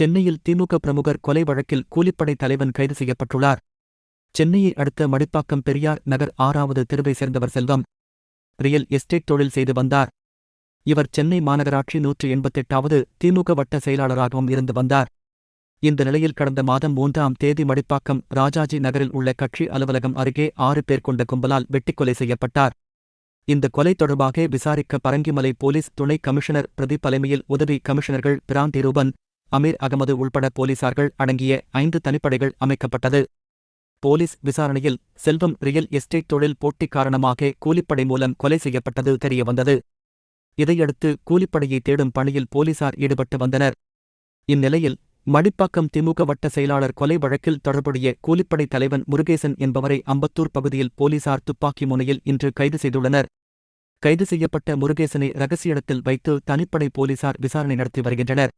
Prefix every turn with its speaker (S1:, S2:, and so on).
S1: சென்னையில் திமுக பிரமுகர் கொலை வழக்கில் கூலிப்படை தலைவன் கைது செய்யப்பட்டுள்ளார். சென்னையை அடுத்த மடிப்பாக்கம் பெரியார் நகர் ஆறாவது தெருவை சேர்ந்தவர் செல்வம். ரியல் எஸ்டேட் தொழில் செய்து வந்தார். இவர் சென்னை மாநகராட்சி நூற்று எண்பத்தெட்டாவது திமுக வட்ட செயலாளராகவும் இருந்து வந்தார். இந்த நிலையில் கடந்த மாதம் மூன்றாம் தேதி மடிப்பாக்கம் ராஜாஜி நகரில் உள்ள கட்சி அலுவலகம் அருகே ஆறு பேர் கொண்ட கும்பலால் வெட்டிக்கொலை செய்யப்பட்டார். இந்த கொலை தொடர்பாக விசாரிக்க பரங்கிமலை போலீஸ் துணை கமிஷனர் பிரதீப் தலைமையில் உதவி கமிஷனர்கள் பிராந்தி ரூபன் அமீர் அகமது உள்பட போலீசார்கள் அடங்கிய ஐந்து தனிப்படைகள் அமைக்கப்பட்டது. போலீஸ் விசாரணையில் செல்வம் ரியல் எஸ்டேட் தொழில் போட்டி காரணமாக கூலிப்படை மூலம் கொலை செய்யப்பட்டது தெரியவந்தது. இதையடுத்து கூலிப்படையை தேடும் பணியில் போலீசார் ஈடுபட்டு வந்தனர். இந்நிலையில் மடிப்பாக்கம் திமுக வட்ட செயலாளர் கொலை வழக்கில் தொடர்புடைய கூலிப்படை தலைவன் முருகேசன் என்பவரை அம்பத்தூர் பகுதியில் போலீசார் துப்பாக்கி முனையில் இன்று கைது செய்துள்ளனர். கைது செய்யப்பட்ட முருகேசனை ரகசிய இடத்தில் வைத்து தனிப்படை போலீசார் விசாரணை நடத்தி வருகின்றனர்.